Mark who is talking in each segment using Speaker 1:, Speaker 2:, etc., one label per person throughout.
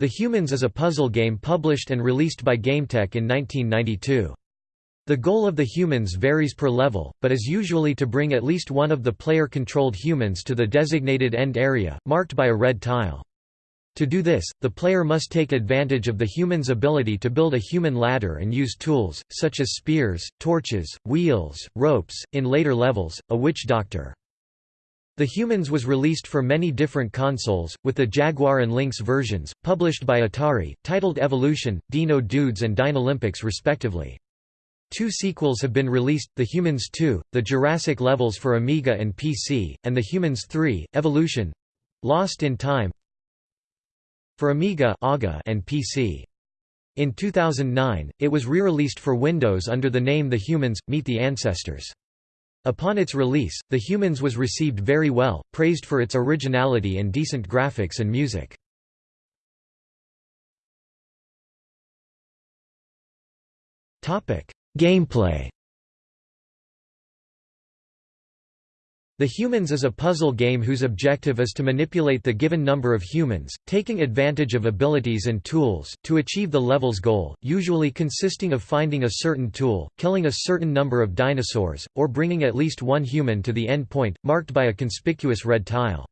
Speaker 1: The Humans is a puzzle game published and released by GameTek in 1992. The goal of the humans varies per level, but is usually to bring at least one of the player-controlled humans to the designated end area, marked by a red tile. To do this, the player must take advantage of the human's ability to build a human ladder and use tools, such as spears, torches, wheels, ropes, in later levels, a witch doctor. The Humans was released for many different consoles, with the Jaguar and Lynx versions, published by Atari, titled Evolution, Dino Dudes and Dinolympics respectively. Two sequels have been released, The Humans 2, The Jurassic Levels for Amiga and PC, and The Humans 3, Evolution—Lost in Time for Amiga and PC. In 2009, it was re-released for Windows under the name The Humans – Meet the Ancestors. Upon its release, The Humans was received very well, praised for its originality and decent graphics and music. Gameplay The Humans is a puzzle game whose objective is to manipulate the given number of humans, taking advantage of abilities and tools, to achieve the level's goal, usually consisting of finding a certain tool, killing a certain number of dinosaurs, or bringing at least one human to the end point, marked by a conspicuous red tile.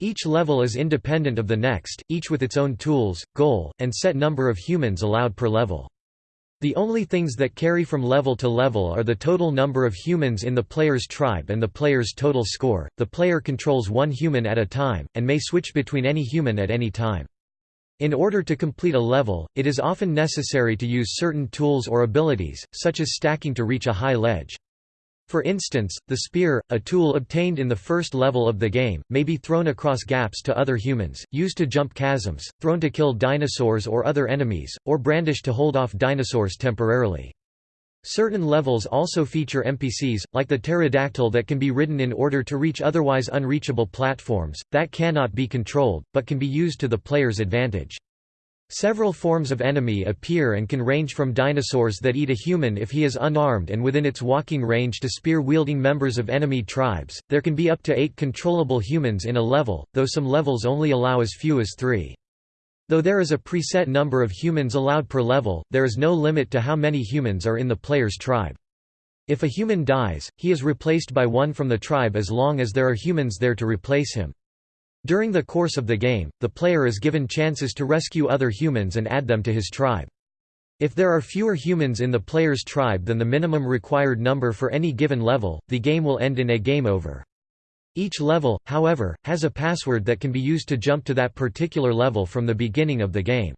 Speaker 1: Each level is independent of the next, each with its own tools, goal, and set number of humans allowed per level. The only things that carry from level to level are the total number of humans in the player's tribe and the player's total score. The player controls one human at a time, and may switch between any human at any time. In order to complete a level, it is often necessary to use certain tools or abilities, such as stacking to reach a high ledge. For instance, the spear, a tool obtained in the first level of the game, may be thrown across gaps to other humans, used to jump chasms, thrown to kill dinosaurs or other enemies, or brandished to hold off dinosaurs temporarily. Certain levels also feature NPCs, like the pterodactyl that can be ridden in order to reach otherwise unreachable platforms, that cannot be controlled, but can be used to the player's advantage. Several forms of enemy appear and can range from dinosaurs that eat a human if he is unarmed and within its walking range to spear-wielding members of enemy tribes. There can be up to eight controllable humans in a level, though some levels only allow as few as three. Though there is a preset number of humans allowed per level, there is no limit to how many humans are in the player's tribe. If a human dies, he is replaced by one from the tribe as long as there are humans there to replace him. During the course of the game, the player is given chances to rescue other humans and add them to his tribe. If there are fewer humans in the player's tribe than the minimum required number for any given level, the game will end in a game over. Each level, however, has a password that can be used to jump to that particular level from the beginning of the game.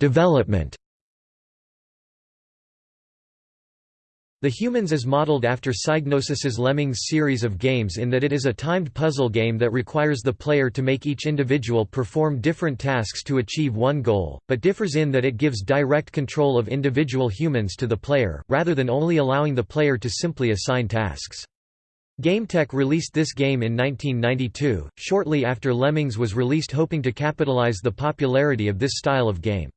Speaker 1: Development The Humans is modeled after Psygnosis's Lemmings series of games in that it is a timed puzzle game that requires the player to make each individual perform different tasks to achieve one goal, but differs in that it gives direct control of individual humans to the player, rather than only allowing the player to simply assign tasks. GameTek released this game in 1992, shortly after Lemmings was released hoping to capitalize the popularity of this style of game.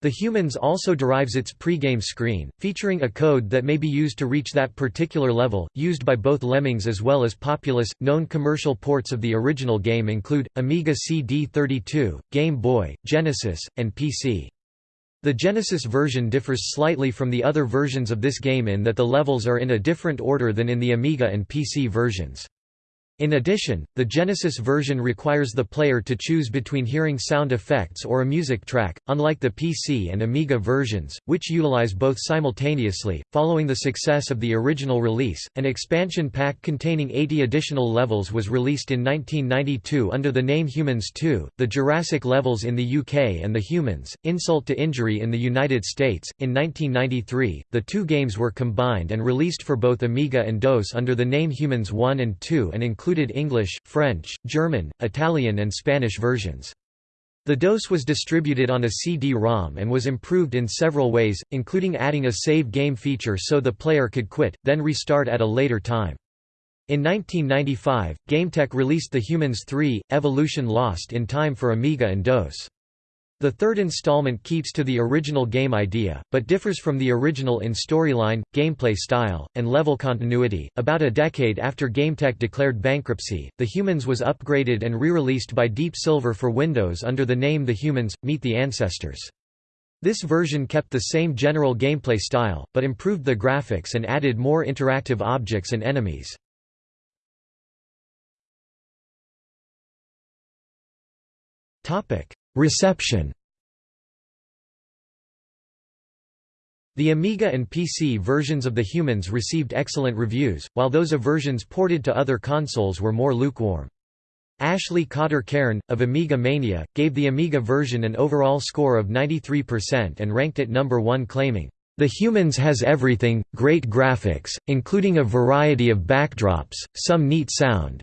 Speaker 1: The Humans also derives its pregame screen, featuring a code that may be used to reach that particular level, used by both Lemmings as well as Populous. Known commercial ports of the original game include Amiga CD32, Game Boy, Genesis, and PC. The Genesis version differs slightly from the other versions of this game in that the levels are in a different order than in the Amiga and PC versions. In addition, the Genesis version requires the player to choose between hearing sound effects or a music track, unlike the PC and Amiga versions, which utilize both simultaneously. Following the success of the original release, an expansion pack containing 80 additional levels was released in 1992 under the name Humans 2, the Jurassic levels in the UK and the Humans, Insult to Injury in the United States. In 1993, the two games were combined and released for both Amiga and DOS under the name Humans 1 and 2 and included included English, French, German, Italian and Spanish versions. The DOS was distributed on a CD-ROM and was improved in several ways, including adding a save game feature so the player could quit, then restart at a later time. In 1995, GameTek released The Humans 3, Evolution Lost in time for Amiga and DOS. The third installment keeps to the original game idea, but differs from the original in storyline, gameplay style, and level continuity. About a decade after GameTek declared bankruptcy, The Humans was upgraded and re-released by Deep Silver for Windows under the name The Humans Meet the Ancestors. This version kept the same general gameplay style, but improved the graphics and added more interactive objects and enemies. Topic: Reception The Amiga and PC versions of The Humans received excellent reviews, while those of versions ported to other consoles were more lukewarm. Ashley Cotter Cairn, of Amiga Mania, gave the Amiga version an overall score of 93% and ranked it number one claiming, "...the Humans has everything, great graphics, including a variety of backdrops, some neat sound,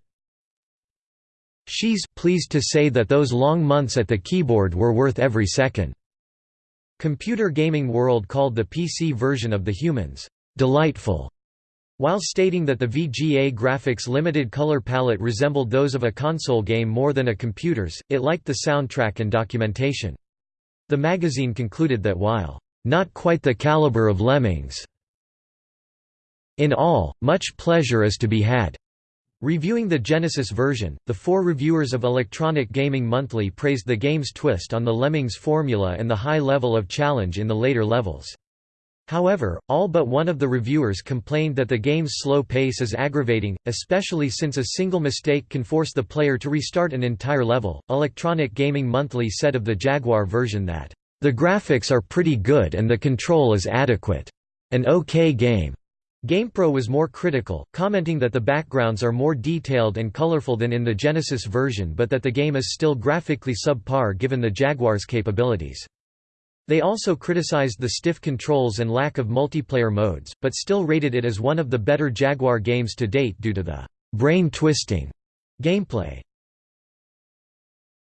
Speaker 1: She's pleased to say that those long months at the keyboard were worth every second. Computer Gaming World called the PC version of The Humans, delightful, while stating that the VGA graphics limited color palette resembled those of a console game more than a computer's, it liked the soundtrack and documentation. The magazine concluded that while, "...not quite the caliber of Lemmings," in all, much pleasure is to be had. Reviewing the Genesis version, the four reviewers of Electronic Gaming Monthly praised the game's twist on the Lemmings formula and the high level of challenge in the later levels. However, all but one of the reviewers complained that the game's slow pace is aggravating, especially since a single mistake can force the player to restart an entire level. Electronic Gaming Monthly said of the Jaguar version that, The graphics are pretty good and the control is adequate. An okay game. GamePro was more critical, commenting that the backgrounds are more detailed and colorful than in the Genesis version but that the game is still graphically subpar given the Jaguar's capabilities. They also criticized the stiff controls and lack of multiplayer modes, but still rated it as one of the better Jaguar games to date due to the brain-twisting gameplay.